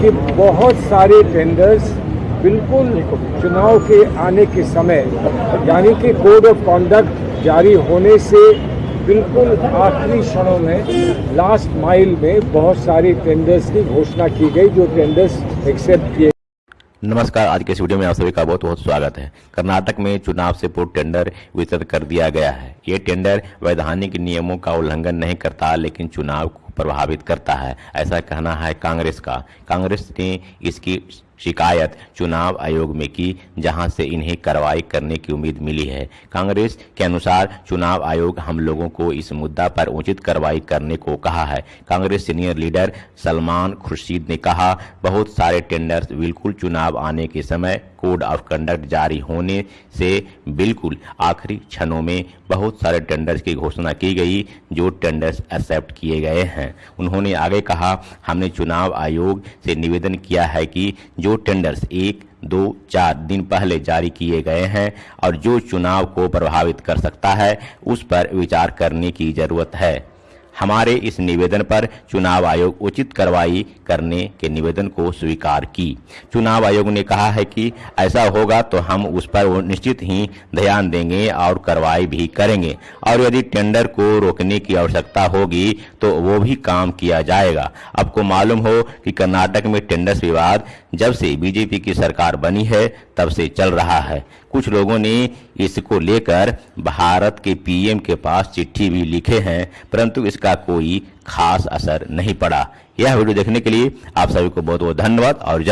कि बहुत सारे टेंडर्स बिल्कुल चुनाव के आने के समय, यानी कि कोड ऑफ़ कॉन्डक्ट जारी होने से बिल्कुल आखिरी क्षणों में लास्ट माइल में बहुत सारे टेंडर्स की घोषणा की गई, जो टेंडर्स एक्सेप्ट किए नमस्कार, आज के इस वीडियो में आप सभी का बहुत बहुत स्वागत है। कर्नाटक में चुनाव से पूर्व टेंडर वितरित कर दिया गया है। ये टेंडर वैधानिक नियमों का उल्लंघन नहीं करता, लेकिन चुनाव को प्रभावित करता है। ऐसा कहना है कांग्रेस का। कांग्रेस ने इसकी शिकायत चुनाव आयोग में की, जहाँ से इन्हें कार्रवाई करने की उम्मीद मिली है। कांग्रेस के अनुसार चुनाव आयोग हम लोगों को इस मुद्दा पर उचित कार्रवाई करने को कहा है। कांग्रेस सीनियर लीडर सलमान खुर्शीद ने कहा, बहुत सारे टेंडर्स बिल्कुल चुनाव आने के समय कोड ऑफ़ कंडक्ट जारी होने से बिल्कुल आखिरी क्षणों में बहुत सारे टेंडर्स की घोषणा की गई, जो टेंडर्स एक्सेप्ट किए गए हैं। उन्होंने आगे कहा, हमने चुनाव आयोग से निवेदन किया है कि जो टेंडर्स एक, दो, चार दिन पहले जारी किए गए हैं और जो चुनाव को प्रभावित कर सकता है, उस पर विचार करने की ज़रूरत है। हमारे इस निवेदन पर चुनाव आयोग उचित कार्रवाई करने के निवेदन को स्वीकार की। चुनाव आयोग ने कहा है कि ऐसा होगा तो हम उस पर निश्चित ही ध्यान देंगे और कार्रवाई भी करेंगे। और यदि टेंडर को रोकने की आवश्यकता होगी तो वो भी काम किया जाएगा। आपको मालूम हो कि कर्नाटक में टेंडर्स विवाद जब से बीजेपी की सरकार बनी है तब से चल रहा है। कुछ लोगों ने इसको लेकर भारत के पीएम के पास चिट्ठी भी लिखे हैं, परंतु इसका कोई खास असर नहीं पड़ा। यह वीडियो देखने के लिए आप सभी को बहुत बहुत धन्यवाद और